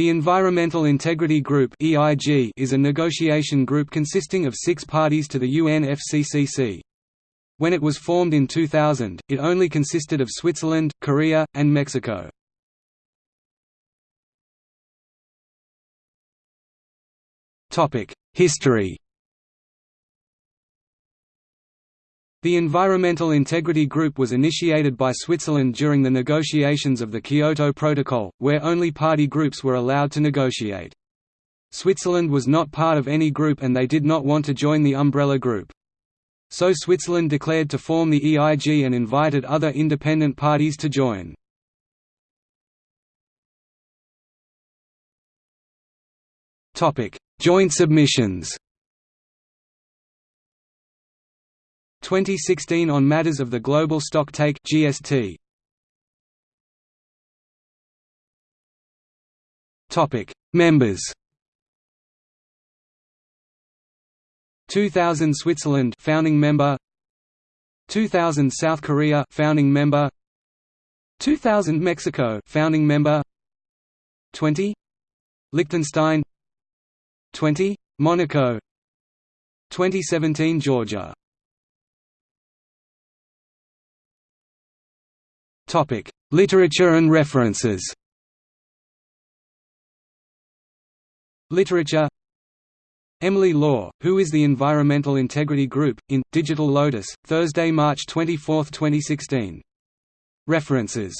The Environmental Integrity Group is a negotiation group consisting of six parties to the UNFCCC. When it was formed in 2000, it only consisted of Switzerland, Korea, and Mexico. History The Environmental Integrity Group was initiated by Switzerland during the negotiations of the Kyoto Protocol, where only party groups were allowed to negotiate. Switzerland was not part of any group and they did not want to join the umbrella group. So Switzerland declared to form the EIG and invited other independent parties to join. Joint submissions 2016 on matters of the Global Stocktake (GST). Topic: Members. 2000 Switzerland founding member 2000 South Korea founding member 2000 Mexico founding member 20 Liechtenstein 20 Monaco 2017 Georgia Topic: Literature and references. Literature Emily Law, Who is the Environmental Integrity Group, in, Digital Lotus, Thursday, March 24, 2016. References